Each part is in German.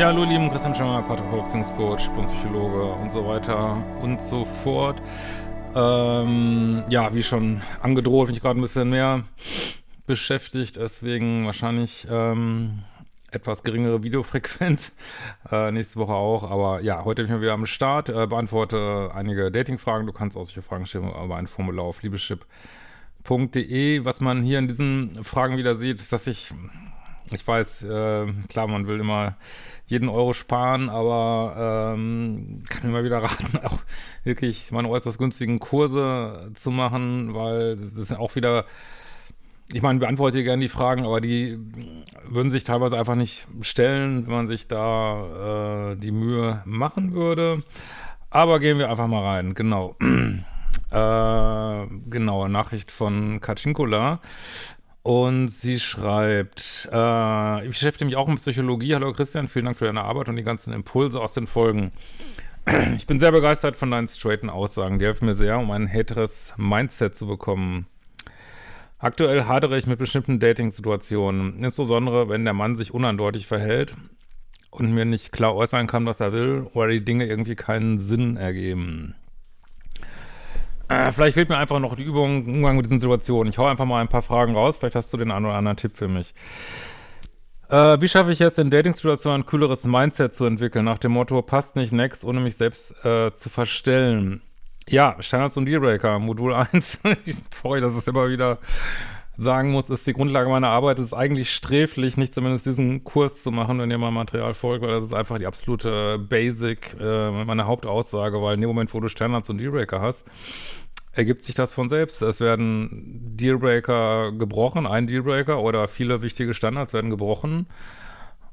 Ja, hallo lieben Christian Schemmer, Paartherapeut, Beziehungscoach, Psychologe und so weiter und so fort. Ähm, ja, wie schon angedroht, bin ich gerade ein bisschen mehr beschäftigt, deswegen wahrscheinlich ähm, etwas geringere Videofrequenz. Äh, nächste Woche auch, aber ja, heute bin ich mal wieder am Start, äh, beantworte einige Dating-Fragen. Du kannst auch solche Fragen stellen über ein Formular auf liebeschip.de. Was man hier in diesen Fragen wieder sieht, ist, dass ich ich weiß, äh, klar, man will immer jeden Euro sparen, aber ähm, kann immer wieder raten, auch wirklich meine äußerst günstigen Kurse zu machen, weil das ist auch wieder, ich meine, beantworte hier gerne die Fragen, aber die würden sich teilweise einfach nicht stellen, wenn man sich da äh, die Mühe machen würde. Aber gehen wir einfach mal rein, genau. äh, genau, Nachricht von Kachinkula. Und sie schreibt, äh, ich beschäftige mich auch mit Psychologie. Hallo Christian, vielen Dank für deine Arbeit und die ganzen Impulse aus den Folgen. Ich bin sehr begeistert von deinen straighten Aussagen. Die helfen mir sehr, um ein härteres Mindset zu bekommen. Aktuell hadere ich mit bestimmten Dating-Situationen, insbesondere wenn der Mann sich uneindeutig verhält und mir nicht klar äußern kann, was er will, oder die Dinge irgendwie keinen Sinn ergeben. Äh, vielleicht fehlt mir einfach noch die Übung im Umgang mit diesen Situationen. Ich hau einfach mal ein paar Fragen raus. Vielleicht hast du den einen oder anderen Tipp für mich. Äh, wie schaffe ich es in Dating-Situationen ein kühleres Mindset zu entwickeln? Nach dem Motto, passt nicht next, ohne mich selbst äh, zu verstellen. Ja, Standards und Dealbreaker, Modul 1. Sorry, dass es immer wieder sagen muss, ist die Grundlage meiner Arbeit. Es ist eigentlich sträflich, nicht zumindest diesen Kurs zu machen, wenn ihr mal Material folgt, weil das ist einfach die absolute Basic, äh, meine Hauptaussage, weil in dem Moment, wo du Standards und Dealbreaker hast, ergibt sich das von selbst. Es werden Dealbreaker gebrochen, ein Dealbreaker oder viele wichtige Standards werden gebrochen.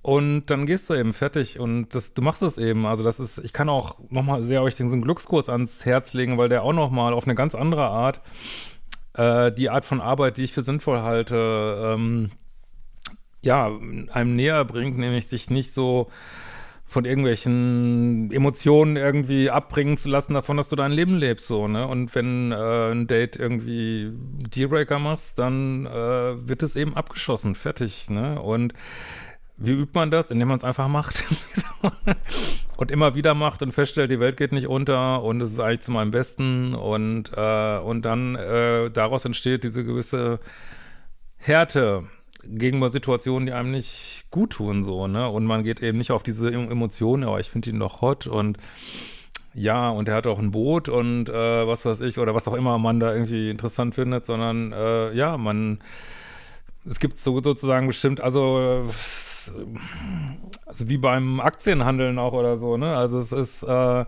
Und dann gehst du eben fertig und das, du machst es eben. Also das ist, ich kann auch nochmal sehr euch einen Glückskurs ans Herz legen, weil der auch nochmal auf eine ganz andere Art äh, die Art von Arbeit, die ich für sinnvoll halte, ähm, ja, einem näher bringt, nämlich sich nicht so von irgendwelchen Emotionen irgendwie abbringen zu lassen davon, dass du dein Leben lebst, so, ne? Und wenn äh, ein Date irgendwie Dealbreaker machst, dann äh, wird es eben abgeschossen, fertig, ne? Und wie übt man das? Indem man es einfach macht. und immer wieder macht und feststellt, die Welt geht nicht unter und es ist eigentlich zu meinem Besten und, äh, und dann äh, daraus entsteht diese gewisse Härte gegenüber Situationen, die einem nicht gut tun, so, ne? Und man geht eben nicht auf diese Emotionen, aber ich finde ihn doch hot und ja, und er hat auch ein Boot und äh, was weiß ich, oder was auch immer man da irgendwie interessant findet, sondern äh, ja, man es gibt so sozusagen bestimmt, also also wie beim Aktienhandeln auch oder so, ne? Also es ist, äh,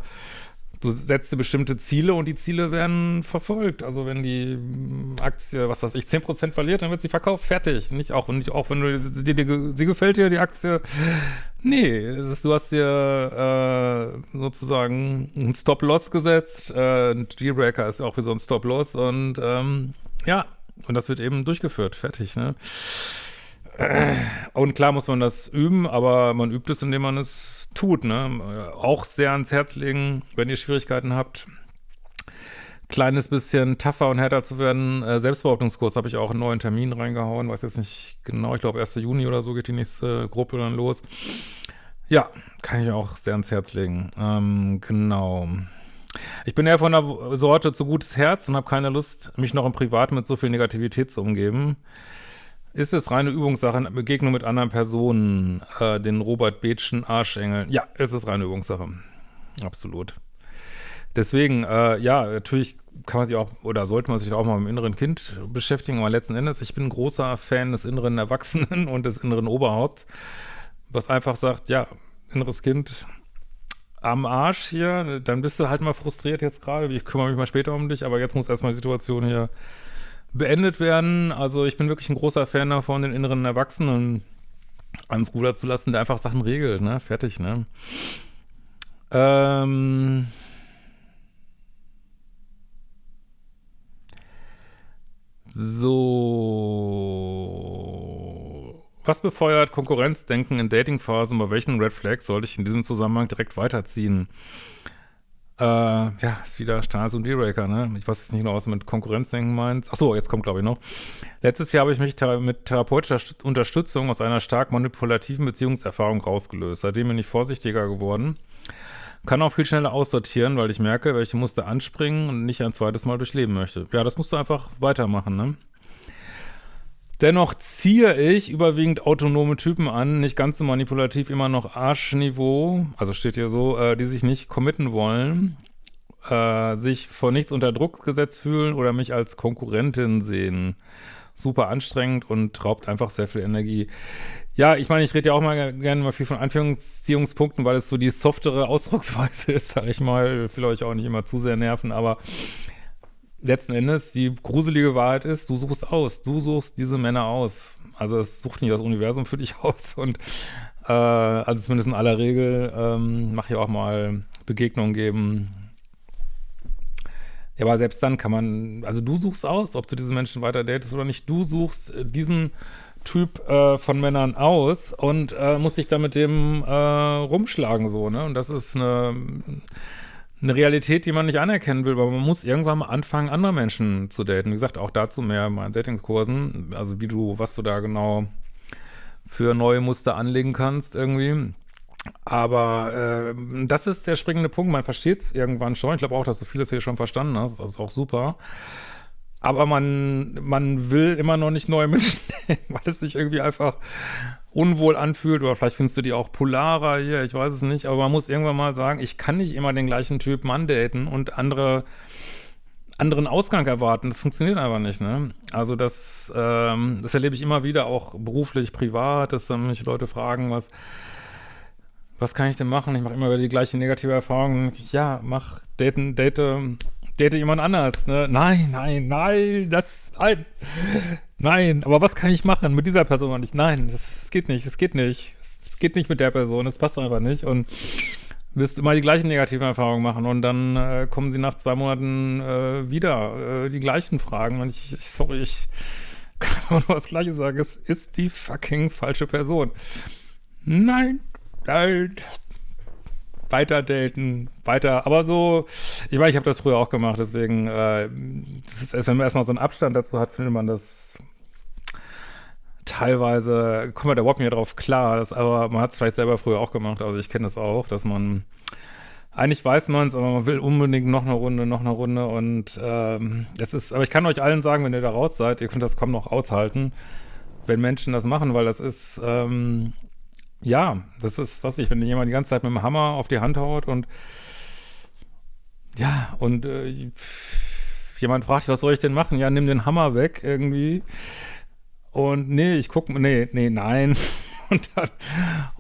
du setzt dir bestimmte Ziele und die Ziele werden verfolgt. Also wenn die Aktie, was weiß ich, 10% verliert, dann wird sie verkauft, fertig. Nicht auch, nicht auch wenn du, dir, dir, sie gefällt dir, die Aktie. Nee, ist, du hast dir äh, sozusagen einen Stop-Loss gesetzt. Äh, ein Dealbreaker ist auch wie so ein Stop-Loss und ähm, ja, und das wird eben durchgeführt, fertig, ne? Und klar muss man das üben, aber man übt es, indem man es tut. Ne? Auch sehr ans Herz legen, wenn ihr Schwierigkeiten habt, kleines bisschen tougher und härter zu werden. Äh, Selbstbehauptungskurs habe ich auch einen neuen Termin reingehauen, weiß jetzt nicht genau, ich glaube 1. Juni oder so geht die nächste Gruppe dann los. Ja, kann ich auch sehr ans Herz legen. Ähm, genau. Ich bin eher von der Sorte zu gutes Herz und habe keine Lust, mich noch im Privat mit so viel Negativität zu umgeben. Ist es reine Übungssache, Begegnung mit anderen Personen, äh, den Robert Bethschen Arschengel? Ja, es ist reine Übungssache. Absolut. Deswegen, äh, ja, natürlich kann man sich auch, oder sollte man sich auch mal mit dem inneren Kind beschäftigen, aber letzten Endes, ich bin ein großer Fan des inneren Erwachsenen und des inneren Oberhaupts, was einfach sagt, ja, inneres Kind am Arsch hier, dann bist du halt mal frustriert jetzt gerade, ich kümmere mich mal später um dich, aber jetzt muss erstmal die Situation hier beendet werden. Also ich bin wirklich ein großer Fan davon, den inneren Erwachsenen ans Ruder zu lassen, der einfach Sachen regelt, ne? Fertig, ne? Ähm... So. Was befeuert Konkurrenzdenken in Datingphasen? Bei welchen Red Flags sollte ich in diesem Zusammenhang direkt weiterziehen? Äh, ja, ist wieder Stars und D-Raker, ne? Ich weiß jetzt nicht genau, was du mit Konkurrenzdenken meinst. Achso, jetzt kommt, glaube ich, noch. Letztes Jahr habe ich mich mit therapeutischer Unterstützung aus einer stark manipulativen Beziehungserfahrung rausgelöst. Seitdem bin ich vorsichtiger geworden. Kann auch viel schneller aussortieren, weil ich merke, welche Muster anspringen und nicht ein zweites Mal durchleben möchte. Ja, das musst du einfach weitermachen, ne? Dennoch ziehe ich überwiegend autonome Typen an, nicht ganz so manipulativ, immer noch Arschniveau, also steht hier so, äh, die sich nicht committen wollen, äh, sich vor nichts unter Druck gesetzt fühlen oder mich als Konkurrentin sehen. Super anstrengend und raubt einfach sehr viel Energie. Ja, ich meine, ich rede ja auch mal gerne mal viel von Anführungsziehungspunkten, weil es so die softere Ausdrucksweise ist, sag ich mal. Ich will euch auch nicht immer zu sehr nerven, aber letzten Endes die gruselige Wahrheit ist, du suchst aus, du suchst diese Männer aus. Also es sucht nicht das Universum für dich aus und äh, also zumindest in aller Regel ähm, mach ich auch mal Begegnungen geben. Ja, aber selbst dann kann man, also du suchst aus, ob du diese Menschen weiter datest oder nicht. Du suchst diesen Typ äh, von Männern aus und äh, musst dich da mit dem äh, rumschlagen so, ne? Und das ist eine eine Realität, die man nicht anerkennen will, weil man muss irgendwann mal anfangen, andere Menschen zu daten. Wie gesagt, auch dazu mehr in meinen Datingkursen, also wie du, was du da genau für neue Muster anlegen kannst irgendwie. Aber äh, das ist der springende Punkt, man versteht es irgendwann schon. Ich glaube auch, dass du vieles hier schon verstanden hast, das ist auch super. Aber man, man will immer noch nicht neue Menschen, weil es sich irgendwie einfach unwohl anfühlt oder vielleicht findest du die auch polarer hier, ich weiß es nicht, aber man muss irgendwann mal sagen, ich kann nicht immer den gleichen Typ Mann daten und andere anderen Ausgang erwarten. Das funktioniert einfach nicht, ne? Also das, ähm, das erlebe ich immer wieder, auch beruflich, privat, dass dann mich Leute fragen, was, was kann ich denn machen? Ich mache immer wieder die gleiche negative Erfahrung. Ja, mach, daten, date, date jemand anders, ne? Nein, nein, nein, das, nein. Nein, aber was kann ich machen mit dieser Person nicht? Nein, das, das geht nicht, es geht nicht. Es geht nicht mit der Person, es passt einfach nicht. Und wirst immer die gleichen negativen Erfahrungen machen und dann äh, kommen sie nach zwei Monaten äh, wieder, äh, die gleichen Fragen und ich, ich sorry, ich kann einfach nur das Gleiche sagen, es ist die fucking falsche Person. Nein, nein, weiter daten, weiter, aber so, ich weiß, ich habe das früher auch gemacht, deswegen, äh, das ist, wenn man erstmal so einen Abstand dazu hat, findet man das teilweise kommt man da überhaupt nicht drauf klar, das, aber man hat es vielleicht selber früher auch gemacht, also ich kenne das auch, dass man eigentlich weiß man es, aber man will unbedingt noch eine Runde, noch eine Runde und ähm, es ist, aber ich kann euch allen sagen, wenn ihr da raus seid, ihr könnt das kaum noch aushalten, wenn Menschen das machen, weil das ist, ähm, ja, das ist, was ich, wenn jemand die ganze Zeit mit dem Hammer auf die Hand haut und ja, und äh, jemand fragt, was soll ich denn machen? Ja, nimm den Hammer weg irgendwie und nee, ich guck, nee, nee, nein. Und dann,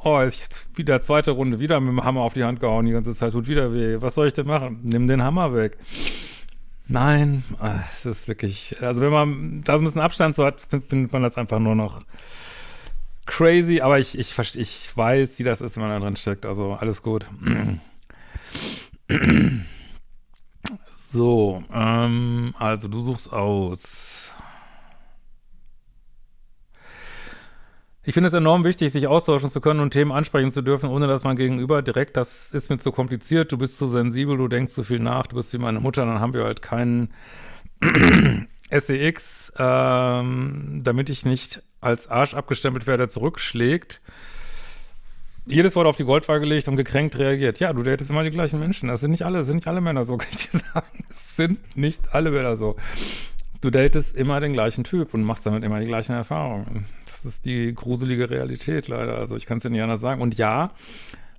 oh, ist wieder zweite Runde, wieder mit dem Hammer auf die Hand gehauen, die ganze Zeit tut wieder weh. Was soll ich denn machen? Nimm den Hammer weg. Nein, ah, es ist wirklich, also wenn man da so ein bisschen Abstand so hat, findet man das einfach nur noch crazy, aber ich, ich, ich weiß, wie das ist, wenn man da drin steckt, also alles gut. So, ähm, also du suchst aus. Ich finde es enorm wichtig, sich austauschen zu können und Themen ansprechen zu dürfen, ohne dass man gegenüber direkt, das ist mir zu kompliziert, du bist zu sensibel, du denkst zu viel nach, du bist wie meine Mutter, dann haben wir halt keinen SEX, ähm, damit ich nicht als Arsch abgestempelt werde, zurückschlägt. Jedes Wort auf die Goldwaage gelegt und gekränkt reagiert. Ja, du datest immer die gleichen Menschen. Das sind nicht alle, das sind nicht alle Männer so, kann ich dir sagen. Es sind nicht alle Männer so. Du datest immer den gleichen Typ und machst damit immer die gleichen Erfahrungen. Das ist die gruselige Realität leider. Also ich kann es dir nicht anders sagen. Und ja,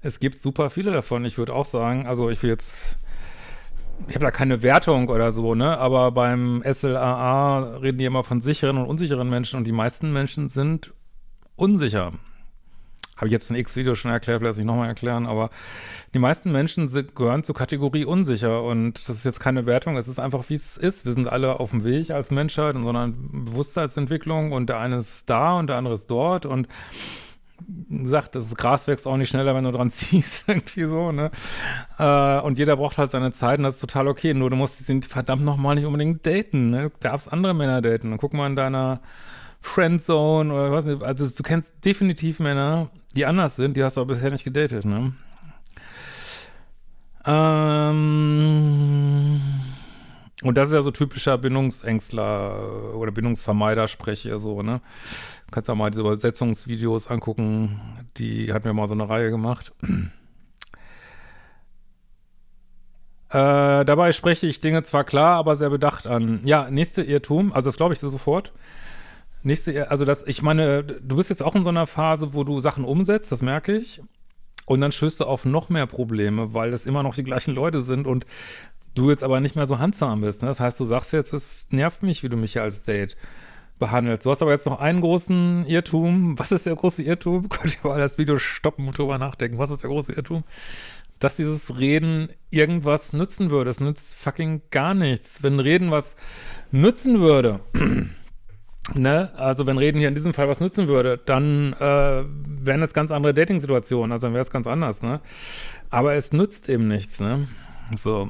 es gibt super viele davon. Ich würde auch sagen, also ich will jetzt, ich habe da keine Wertung oder so, ne? Aber beim SLAA reden die immer von sicheren und unsicheren Menschen und die meisten Menschen sind unsicher. Habe ich jetzt in X-Video schon erklärt, will das nicht nochmal erklären, aber die meisten Menschen sind, gehören zur Kategorie unsicher und das ist jetzt keine Wertung, es ist einfach, wie es ist. Wir sind alle auf dem Weg als Menschheit in so einer Bewusstseinsentwicklung und der eine ist da und der andere ist dort und sagt, das Gras wächst auch nicht schneller, wenn du dran ziehst, irgendwie so, ne? Äh, und jeder braucht halt seine Zeit und das ist total okay. Nur du musst ihn verdammt nochmal nicht unbedingt daten, ne? Du darfst andere Männer daten. Guck mal in deiner Friendzone oder was nicht. Also du kennst definitiv Männer, die anders sind, die hast du aber bisher nicht gedatet, ne? Ähm, Und das ist ja so typischer Bindungsängstler oder Bindungsvermeider spreche so, ne? Du kannst auch mal diese Übersetzungsvideos angucken, die hatten wir mal so eine Reihe gemacht. Äh, dabei spreche ich Dinge zwar klar, aber sehr bedacht an. Ja, nächste Irrtum, also das glaube ich so sofort. Nächste, also das, ich meine, du bist jetzt auch in so einer Phase, wo du Sachen umsetzt, das merke ich. Und dann stößt du auf noch mehr Probleme, weil das immer noch die gleichen Leute sind und du jetzt aber nicht mehr so handsam bist. Ne? Das heißt, du sagst jetzt, es nervt mich, wie du mich hier als Date behandelst. Du hast aber jetzt noch einen großen Irrtum. Was ist der große Irrtum? Könnt ihr mal das Video stoppen und drüber nachdenken. Was ist der große Irrtum? Dass dieses Reden irgendwas nützen würde. Es nützt fucking gar nichts. Wenn Reden was nützen würde, ne, also wenn Reden hier in diesem Fall was nützen würde, dann äh, wären es ganz andere Dating-Situationen. Also dann wäre es ganz anders, ne? Aber es nützt eben nichts, ne? So.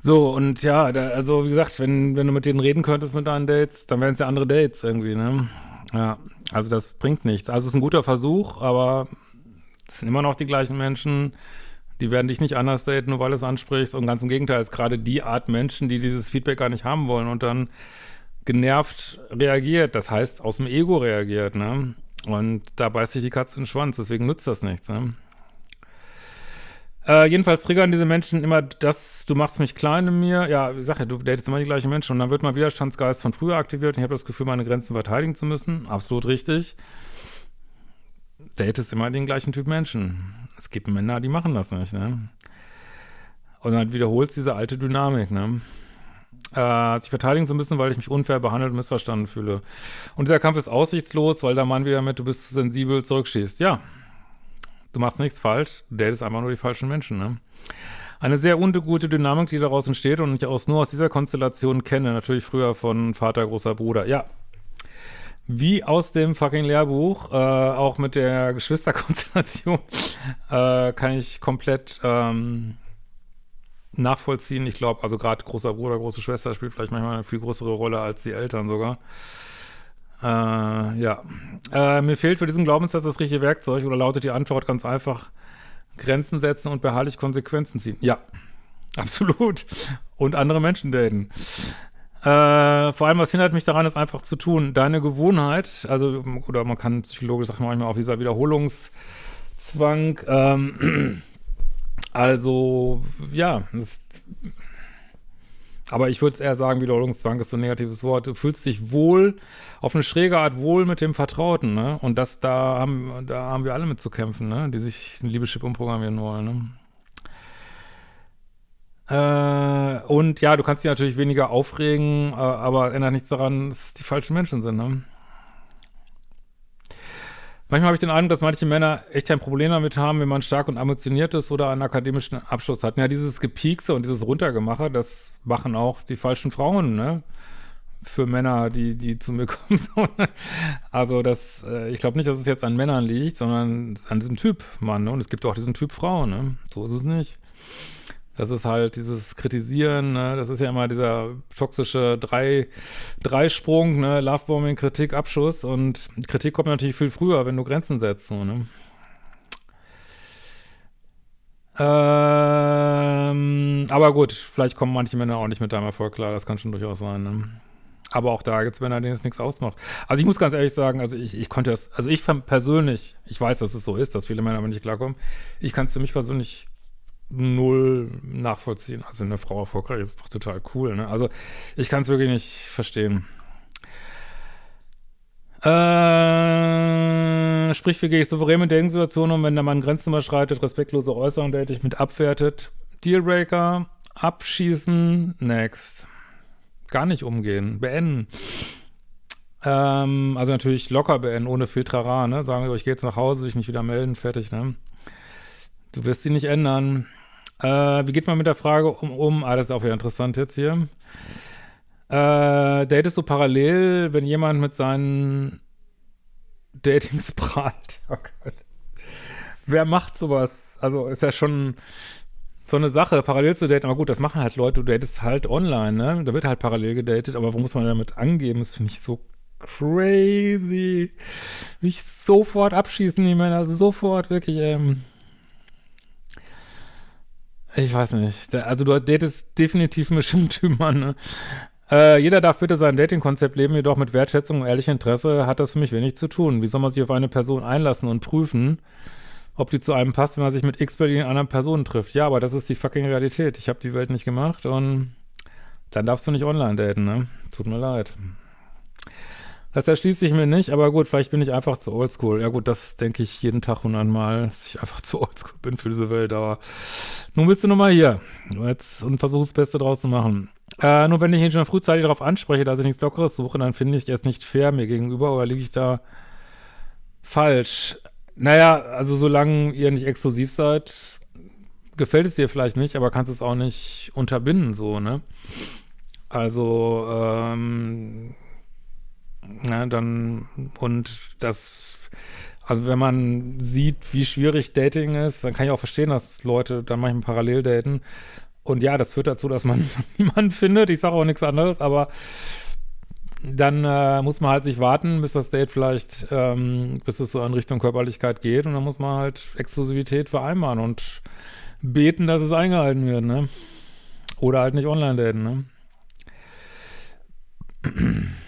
So, und ja, da, also wie gesagt, wenn, wenn du mit denen reden könntest mit deinen Dates, dann wären es ja andere Dates irgendwie, ne? Ja, also das bringt nichts. Also es ist ein guter Versuch, aber es sind immer noch die gleichen Menschen, die werden dich nicht anders daten, nur weil du es ansprichst. Und ganz im Gegenteil, es ist gerade die Art Menschen, die dieses Feedback gar nicht haben wollen und dann genervt reagiert, das heißt aus dem Ego reagiert, ne? Und da beißt sich die Katze in den Schwanz, deswegen nutzt das nichts, ne? Äh, jedenfalls triggern diese Menschen immer das, du machst mich klein in mir. Ja, ich sag ja, du datest immer die gleichen Menschen und dann wird mein Widerstandsgeist von früher aktiviert und ich habe das Gefühl, meine Grenzen verteidigen zu müssen. Absolut richtig. Datest immer den gleichen Typ Menschen. Es gibt Männer, die machen das nicht, ne? Und dann wiederholt diese alte Dynamik, ne? Äh, sich verteidigen zu müssen, weil ich mich unfair behandelt und missverstanden fühle. Und dieser Kampf ist aussichtslos, weil der Mann wieder mit, du bist sensibel, zurückschießt. Ja, du machst nichts falsch, du datest einfach nur die falschen Menschen, ne? Eine sehr ungute Dynamik, die daraus entsteht und ich aus, nur aus dieser Konstellation kenne, natürlich früher von Vater, großer Bruder. Ja, wie aus dem fucking Lehrbuch, äh, auch mit der Geschwisterkonstellation, äh, kann ich komplett ähm, nachvollziehen. Ich glaube, also gerade großer Bruder, große Schwester spielt vielleicht manchmal eine viel größere Rolle als die Eltern sogar. Äh, ja. Äh, mir fehlt für diesen Glaubenssatz das richtige Werkzeug oder lautet die Antwort ganz einfach, Grenzen setzen und beharrlich Konsequenzen ziehen. Ja, absolut. Und andere Menschen daten. Äh, vor allem, was hindert mich daran, ist einfach zu tun. Deine Gewohnheit, also, oder man kann psychologisch sagen, manchmal auch dieser Wiederholungszwang, ähm, also, ja, das aber ich würde eher sagen, Wiederholungszwang ist so ein negatives Wort. Du fühlst dich wohl, auf eine schräge Art wohl mit dem Vertrauten, ne? Und das, da haben, da haben wir alle mit zu kämpfen, ne? Die sich ein Liebeschip umprogrammieren wollen, ne? Äh, und ja, du kannst dich natürlich weniger aufregen, äh, aber ändert nichts daran, dass es die falschen Menschen sind, ne? Manchmal habe ich den Eindruck, dass manche Männer echt ein Problem damit haben, wenn man stark und ambitioniert ist oder einen akademischen Abschluss hat. Ja, dieses Gepiekse und dieses Runtergemache, das machen auch die falschen Frauen, ne? Für Männer, die, die zu mir kommen. Also das, äh, ich glaube nicht, dass es jetzt an Männern liegt, sondern an diesem Typ Mann, ne? Und es gibt auch diesen Typ Frau, ne? So ist es nicht. Das ist halt dieses Kritisieren, ne? das ist ja immer dieser toxische Drei, Dreisprung, ne? Lovebombing, Kritik, Abschuss und Kritik kommt natürlich viel früher, wenn du Grenzen setzt, so, ne? Ähm, aber gut, vielleicht kommen manche Männer auch nicht mit deinem Erfolg klar, das kann schon durchaus sein, ne? Aber auch da gibt es Männer, denen es nichts ausmacht. Also ich muss ganz ehrlich sagen, also ich, ich konnte das, also ich persönlich, ich weiß, dass es so ist, dass viele Männer damit nicht klarkommen, ich kann es für mich persönlich null nachvollziehen. Also wenn eine Frau erfolgreich ist, ist doch total cool. Ne? Also ich kann es wirklich nicht verstehen. Äh, sprich, wie gehe ich souverän mit der um, wenn der Mann Grenzen überschreitet, respektlose Äußerungen, der dich mit abwertet. Dealbreaker, abschießen, next. Gar nicht umgehen, beenden. Ähm, also natürlich locker beenden, ohne Filtrara, ne? Sagen wir, ich gehe jetzt nach Hause, sich nicht wieder melden, fertig, ne? Du wirst sie nicht ändern. Äh, wie geht man mit der Frage um, um? Ah, das ist auch wieder interessant jetzt hier. Äh, datest du parallel, wenn jemand mit seinen Datings prahlt? Oh Gott. Wer macht sowas? Also ist ja schon so eine Sache, parallel zu daten. Aber gut, das machen halt Leute. Du datest halt online, ne? Da wird halt parallel gedatet. Aber wo muss man damit angeben? Das finde ich so crazy. Will ich sofort abschießen, die Männer. Sofort, wirklich, ähm Ich weiß nicht. Also du datest definitiv einen bestimmten Typ an, ne? Äh, jeder darf bitte sein Dating-Konzept leben, jedoch mit Wertschätzung und ehrlichem Interesse hat das für mich wenig zu tun. Wie soll man sich auf eine Person einlassen und prüfen, ob die zu einem passt, wenn man sich mit x Berlin anderen Personen trifft? Ja, aber das ist die fucking Realität. Ich habe die Welt nicht gemacht und dann darfst du nicht online daten, ne? Tut mir leid. Das erschließt sich mir nicht, aber gut, vielleicht bin ich einfach zu oldschool. Ja gut, das denke ich jeden Tag hundertmal, dass ich einfach zu oldschool bin für diese Welt, aber nun bist du nun mal hier jetzt, und versuche das Beste draus zu machen. Äh, nur wenn ich ihn schon frühzeitig darauf anspreche, dass ich nichts Lockeres suche, dann finde ich es nicht fair mir gegenüber oder liege ich da falsch? Naja, also solange ihr nicht exklusiv seid, gefällt es dir vielleicht nicht, aber kannst es auch nicht unterbinden, so, ne? Also, ähm, na, dann, und das, also wenn man sieht, wie schwierig Dating ist, dann kann ich auch verstehen, dass Leute dann manchmal parallel daten. Und ja, das führt dazu, dass man niemanden findet. Ich sage auch nichts anderes, aber dann äh, muss man halt sich warten, bis das Date vielleicht, ähm, bis es so in Richtung Körperlichkeit geht. Und dann muss man halt Exklusivität vereinbaren und beten, dass es eingehalten wird, ne? Oder halt nicht online daten, ne?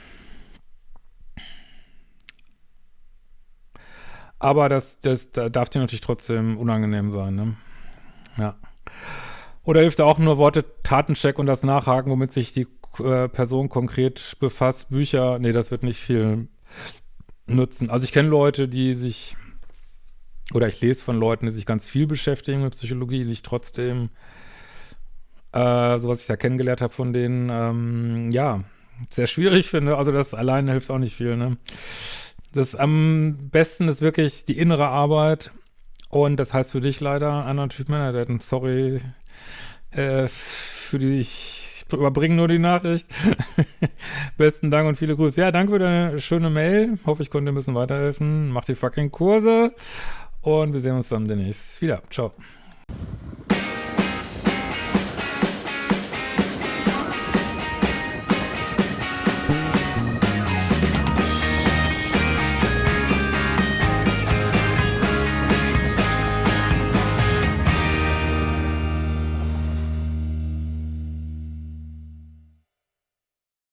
Aber das, das, das darf dir natürlich trotzdem unangenehm sein, ne? Ja. Oder hilft da auch nur Worte Tatencheck und das Nachhaken, womit sich die äh, Person konkret befasst? Bücher, nee, das wird nicht viel nutzen. Also ich kenne Leute, die sich, oder ich lese von Leuten, die sich ganz viel beschäftigen mit Psychologie, die sich trotzdem, äh, so was ich da kennengelernt habe von denen, ähm, ja, sehr schwierig finde. Also das alleine hilft auch nicht viel, ne? Das am besten ist wirklich die innere Arbeit. Und das heißt für dich leider anderen Typ Männer daten. Sorry äh, für die, ich überbringe nur die Nachricht. Besten Dank und viele Grüße. Ja, danke für deine schöne Mail. Hoffe, ich konnte dir ein bisschen weiterhelfen. Mach die fucking Kurse. Und wir sehen uns dann demnächst wieder. Ciao.